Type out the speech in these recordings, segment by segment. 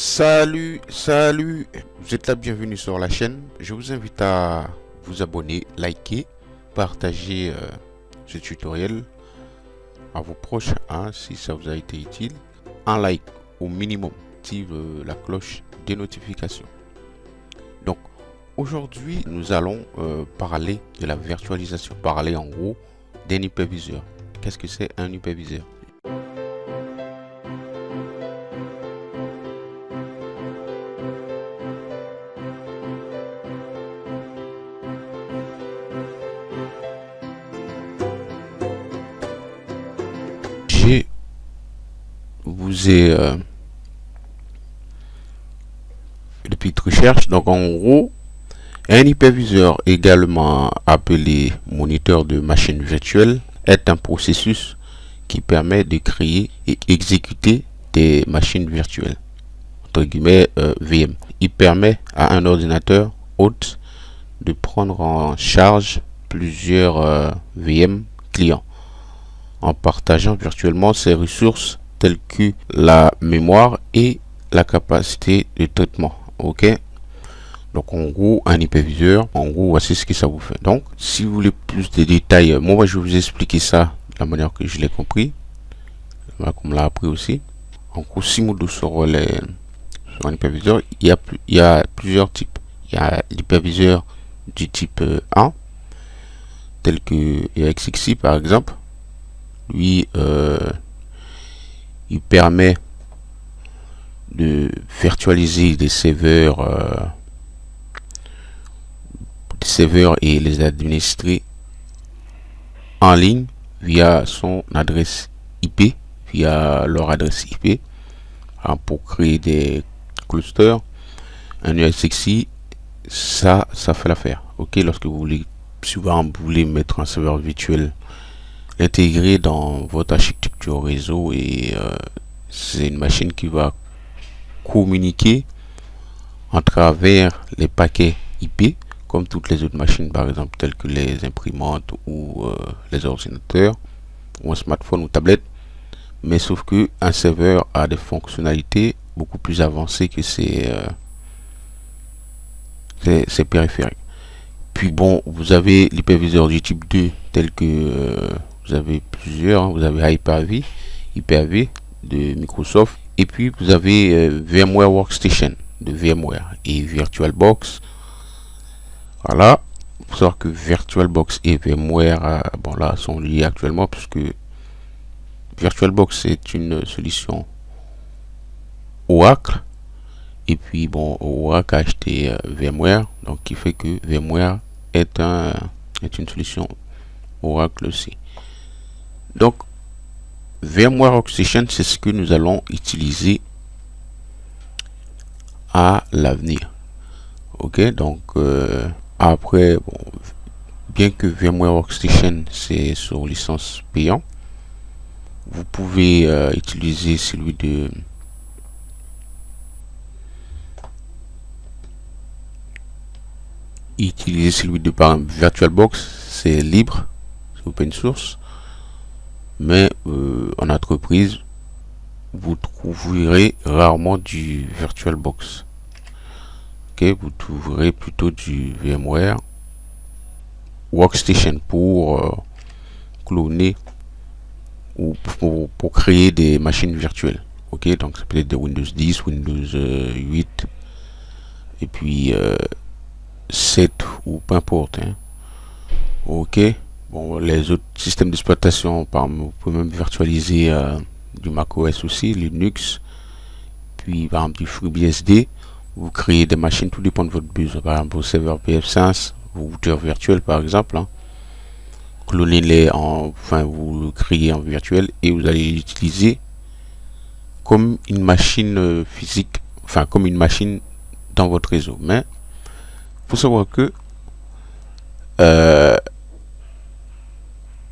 Salut, salut, vous êtes la bienvenue sur la chaîne. Je vous invite à vous abonner, liker, partager euh, ce tutoriel à vos proches hein, si ça vous a été utile. Un like au minimum, active euh, la cloche des notifications. Donc aujourd'hui nous allons euh, parler de la virtualisation, parler en gros d'un hyperviseur. Qu'est-ce que c'est un hyperviseur? Vous ai euh, recherche. Donc en gros, un hyperviseur, également appelé moniteur de machine virtuelle, est un processus qui permet de créer et exécuter des machines virtuelles, entre guillemets euh, VM. Il permet à un ordinateur hôte de prendre en charge plusieurs euh, VM clients en partageant virtuellement ses ressources telles que la mémoire et la capacité de traitement. Ok? Donc en gros un hyperviseur en gros voici ce que ça vous fait. Donc si vous voulez plus de détails moi je vais vous expliquer ça de la manière que je l'ai compris comme l'a appris aussi. En gros si sur les sur un hyperviseur il y a plusieurs types. Il y a l'hyperviseur du type 1 tel que XXI par exemple. Lui euh, il permet de virtualiser des serveurs euh, des serveurs et les administrer en ligne via son adresse IP via leur adresse IP hein, pour créer des clusters. Un USXI ça ça fait l'affaire. Ok lorsque vous voulez si vous voulez mettre un serveur virtuel intégré dans votre architecture réseau et euh, c'est une machine qui va communiquer en travers les paquets IP comme toutes les autres machines par exemple telles que les imprimantes ou euh, les ordinateurs ou un smartphone ou tablette. Mais sauf que un serveur a des fonctionnalités beaucoup plus avancées que ses, euh, périphériques. Puis bon vous avez l'hyperviseur du type 2 tel que vous avez plusieurs, hein. vous avez Hyper-V, Hyper-V de Microsoft, et puis vous avez euh, VMware Workstation de VMware et VirtualBox. Voilà, il faut savoir que VirtualBox et VMware, euh, bon là, sont liés actuellement puisque VirtualBox est une solution Oracle. Et puis bon Oracle a acheté euh, VMware. Donc qui fait que VMware est un est une solution Oracle aussi donc, VMware Workstation, c'est ce que nous allons utiliser à l'avenir. Ok, donc euh, après, bien que VMware Workstation c'est sur licence payant, vous pouvez euh, utiliser celui de utiliser celui de VirtualBox, c'est libre, c'est open source mais euh, en entreprise vous trouverez rarement du VirtualBox ok vous trouverez plutôt du VMware Workstation pour euh, cloner ou pour, créer des machines virtuelles. Ok donc ça peut être des Windows 10 Windows 8 euh, et puis 7 ou peu importe hein. ok Bon, les autres systèmes d'exploitation, par vous pouvez même virtualiser euh, du macOS aussi, Linux, puis par exemple du FreeBSD. Vous créez des machines, tout dépend de votre besoin. Par exemple, vos serveurs PF5, vos routeurs virtuels par exemple. Hein. Clonez-les en, enfin, vous le créez en virtuel et vous allez l'utiliser comme une machine euh, physique, enfin comme une machine dans votre réseau. Mais faut savoir que euh,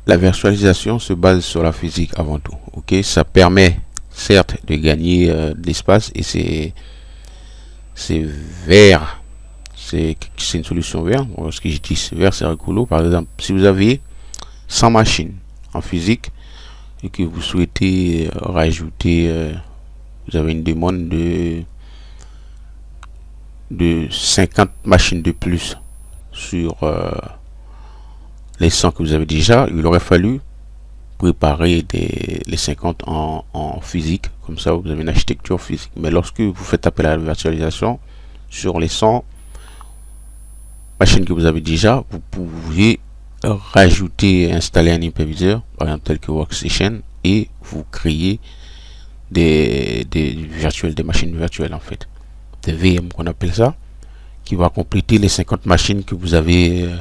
la virtualisation se base sur la physique avant tout. Ok, ça permet certes de gagner euh, de l'espace et c'est c'est vert. C'est une solution verte. ce que je dis vert, c'est rigolo. Par exemple, si vous avez 100 machines en physique et que vous souhaitez euh, rajouter, euh, vous avez une demande de de 50 machines de plus sur les 100 que vous avez déjà, il aurait fallu préparer les 50 en, physique. Comme ça, vous avez une architecture physique. Mais lorsque vous faites appel à la virtualisation sur les 100 machines que vous avez déjà, vous pouvez rajouter, installer un hyperviseur, par exemple tel que Workstation, et vous créer des, des machines virtuelles en fait. Des VM qu'on appelle ça, qui va compléter les 50 machines que vous avez euh,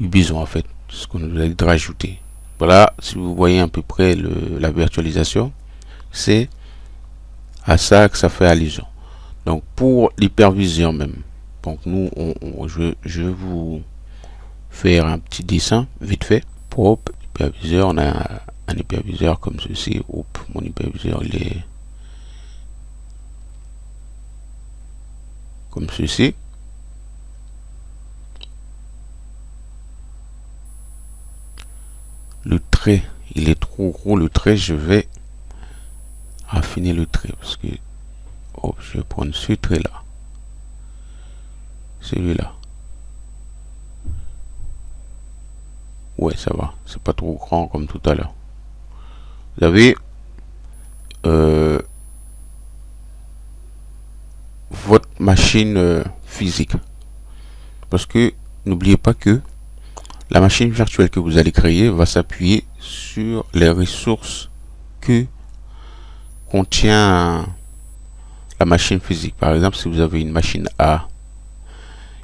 eu en fait, ce qu'on a de rajouter. Voilà, si vous voyez à peu près le, la virtualisation, c'est à ça que ça fait allusion. Donc pour l'hypervision même, donc nous, on, je, je, vais vous faire un petit dessin vite fait. Pour hyperviseur, on a un hyperviseur comme ceci. Hop, mon hyperviseur il est comme ceci. Le il est trop gros le trait, je vais affiner le trait parce que hop, je vais prendre ce trait là. Celui-là. Ouais, ça va. C'est pas trop grand comme tout à l'heure. Vous avez euh, votre machine euh, physique. Parce que n'oubliez pas que la machine virtuelle que vous allez créer va s'appuyer sur les ressources que contient la machine physique. Par exemple, si vous avez une machine A,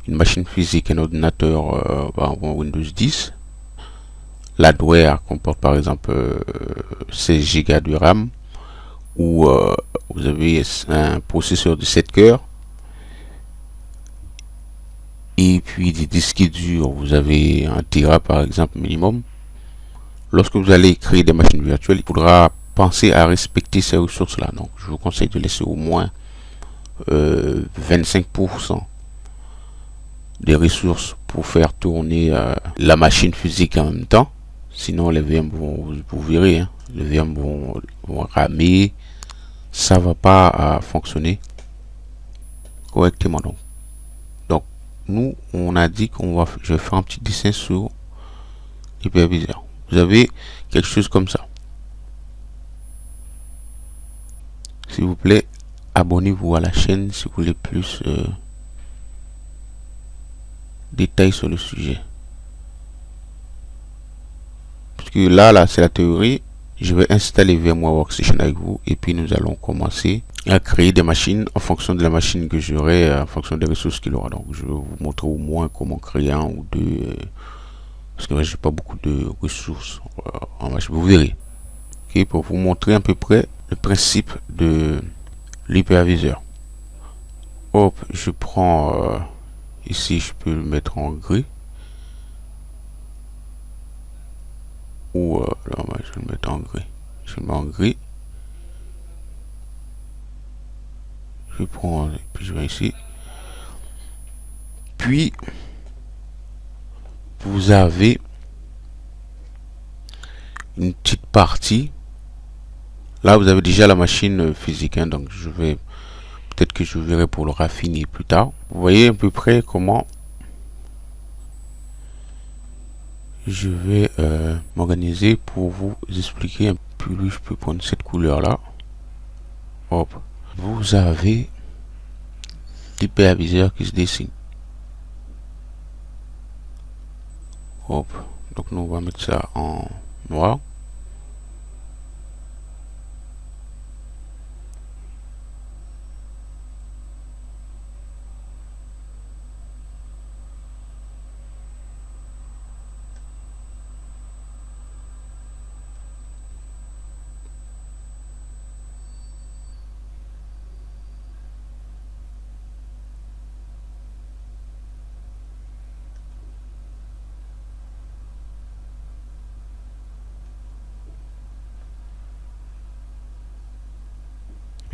une machine physique, un ordinateur euh, Windows 10, l'hardware comporte par exemple 16 Go de RAM ou euh, vous avez un processeur de 7 cœurs et puis des disques durs, vous avez un Tera par exemple minimum. Lorsque vous allez créer des machines virtuelles, il faudra penser à respecter ces ressources-là. Donc, je vous conseille de laisser au moins 25% euh, des ressources pour faire tourner euh, la machine physique en même temps. Sinon, les VM vont, vous verrez, hein, les VM vont, ramer. Ça va pas euh, fonctionner correctement. Donc, nous, on a dit qu'on va, je vais faire un petit dessin sur l'hyperviseur. Vous avez quelque chose comme ça. S'il vous plaît, abonnez-vous à la chaîne si vous voulez plus euh, détails sur le sujet. Parce que là, là, c'est la théorie. Je vais installer VMware Workstation avec vous et puis nous allons commencer à créer des machines en fonction de la machine que j'aurai, euh, en fonction des ressources qu'il aura. Donc je vais vous montrer au moins comment créer un ou deux, euh, parce que j'ai pas beaucoup de ressources euh, en machine. Vous verrez. ok pour vous montrer à peu près le principe de l'hyperviseur. Hop, je prends ici, je peux le mettre en gris. Ou là, je vais le mettre en gris. Je le mets en gris. Je puis je vais ici puis vous avez une petite partie. Là vous avez déjà la machine physique hein, donc je vais peut-être que je verrai pour le raffiner plus tard. Vous voyez à peu près comment je vais euh, m'organiser pour vous expliquer un peu plus je peux prendre cette couleur là hop. Vous avez l'hyperviseur qui se dessine. Hop. Donc nous on va mettre ça en noir.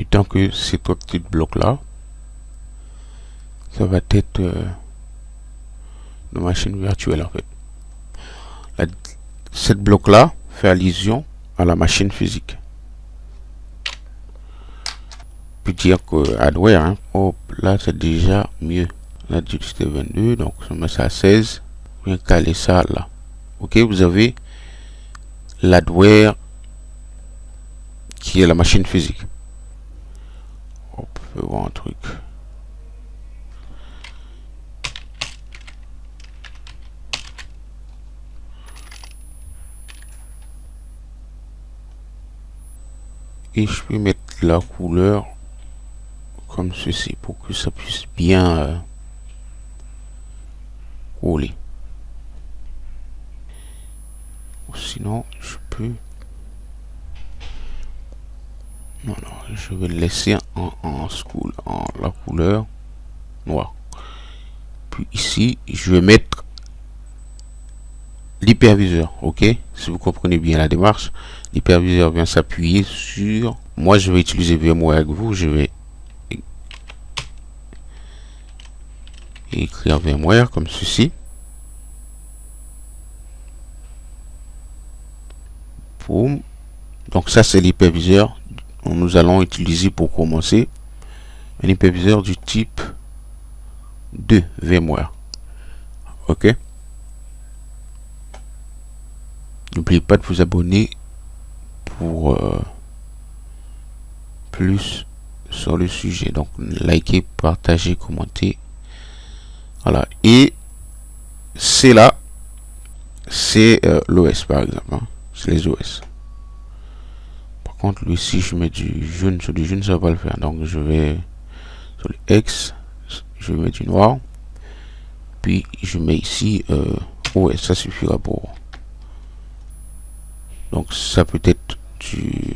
Tant que ces trois petits blocs là ça va être euh, nos machines virtuelles en fait cette bloc là fait allusion à la machine physique peux dire que hardware, hein, hop, là c'est déjà mieux. Là, c'était 22, donc je mets ça à 16. Bien caler ça là. Ok, vous avez l'hardware qui est la machine physique. Voir un truc. et je peux mettre la couleur comme ceci pour que ça puisse bien euh, rouler sinon je peux non non je vais le laisser en, school en la couleur noire. Puis ici je vais mettre l'hyperviseur ok? Si vous comprenez bien la démarche l'hyperviseur vient s'appuyer sur moi je vais utiliser VMware avec vous je vais écrire VMware comme ceci. Boom. donc ça c'est l'hyperviseur nous allons utiliser pour commencer un hyperviseur du type de VMware ok? N'oubliez pas de vous abonner pour euh, plus sur le sujet. Donc, likez, partagez, commentez. Voilà. Et c'est là, c'est euh, l'OS par exemple. Hein. C'est les OS. Contre, lui, si je mets du jaune sur du jaune, ça va pas le faire. Donc, je vais sur le X, je mettre du noir. Puis, je mets ici euh, OS. Ça suffira pour donc ça peut être du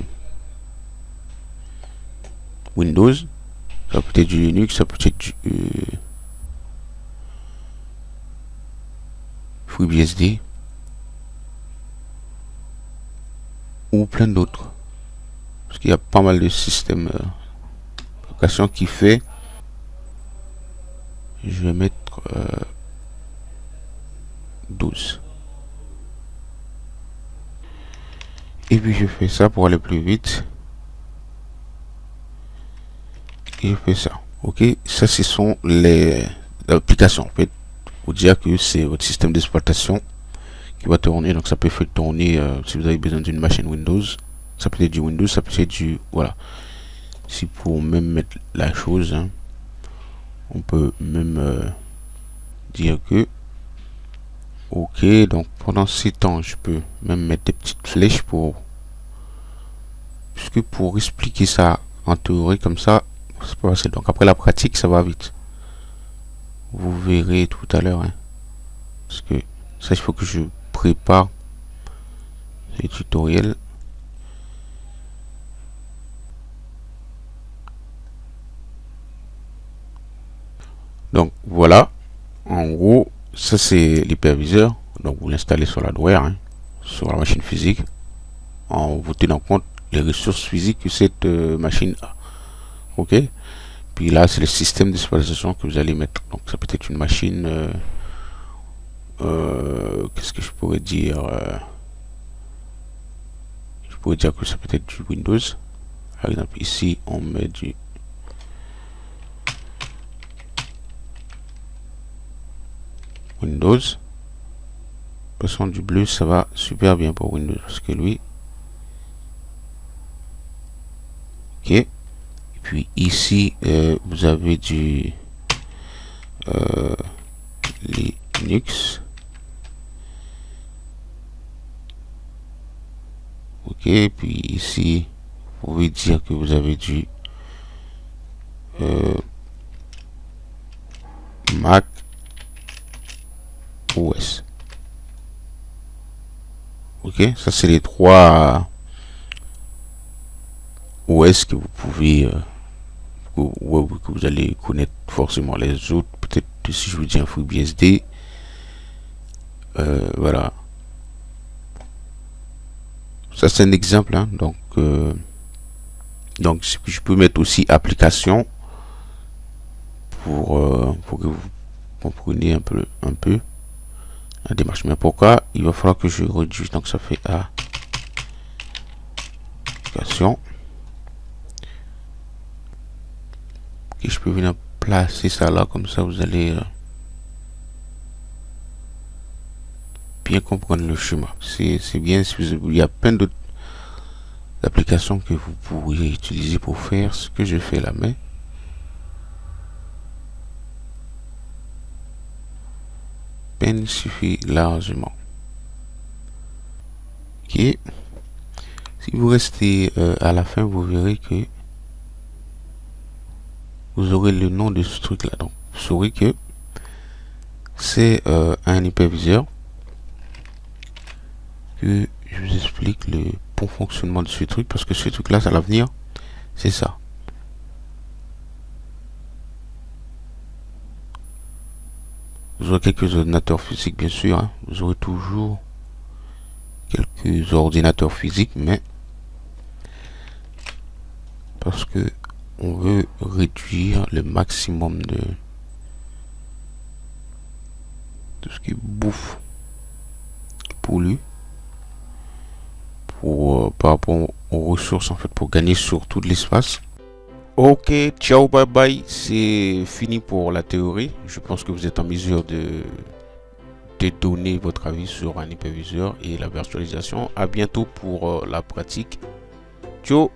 Windows, ça peut être du Linux, ça peut être du euh, FreeBSD ou plein d'autres. Parce qu'il y a pas mal de systèmes euh, qui fait. Je vais mettre euh, 12. et puis je fais ça pour aller plus vite et je fais ça ok ça ce sont les applications en fait pour dire que c'est votre système d'exploitation qui va tourner donc ça peut faire tourner euh, si vous avez besoin d'une machine Windows ça peut être du Windows ça peut être du voilà. Si pour même mettre la chose hein, on peut même euh, dire que ok donc pendant ces temps je peux même mettre des petites flèches pour puisque pour expliquer ça en théorie comme ça c'est pas facile. Donc après la pratique ça va vite. Vous verrez tout à l'heure hein. parce que ça il faut que je prépare les tutoriels donc voilà. En gros ça c'est l'hyperviseur. Donc vous l'installez sur l'hardware hein, sur la machine physique en vous tenant compte les ressources physiques que cette euh, machine a. Ok? Puis là c'est le système d'exploitation que vous allez mettre. Donc ça peut être une machine euh, euh, qu'est-ce que je pourrais dire je pourrais dire que ça peut être du Windows. Par exemple ici on met du Windows. Passons du bleu, ça va super bien pour Windows. Parce que lui... Ok. Et puis ici, euh, vous avez du... Euh, Linux. Ok, puis ici, vous pouvez dire que vous avez du euh, Mac Ok, ça c'est les trois OS que vous pouvez, euh, que, vous allez connaître forcément les autres. Peut-être si je vous dis un FreeBSD, euh, voilà. Ça c'est un exemple, hein. donc euh, donc je peux mettre aussi application pour, euh, pour que vous compreniez un peu un peu la démarche. Mais pourquoi Il va falloir que je réduise? Donc ça fait A. Application. et je peux venir placer ça là comme ça vous allez euh, bien comprendre le chemin c'est bien il y a plein d'autres applications que vous pourriez utiliser pour faire ce que je fais là mais suffit largement. Ok. Si vous restez euh, à la fin vous verrez que vous aurez le nom de ce truc là donc vous saurez que c'est euh, un hyperviseur que je vous explique le bon fonctionnement de ce truc parce que ce truc là à l'avenir. C'est ça vous aurez quelques ordinateurs physiques bien sûr hein. vous aurez toujours quelques ordinateurs physiques mais parce que on veut réduire le maximum de tout ce qui bouffe pollue pour euh, par rapport aux ressources en fait pour gagner sur tout l'espace ok ciao bye bye. C'est fini pour la théorie. Je pense que vous êtes en mesure de donner votre avis sur un hyperviseur et la virtualisation. À bientôt pour euh, la pratique. Ciao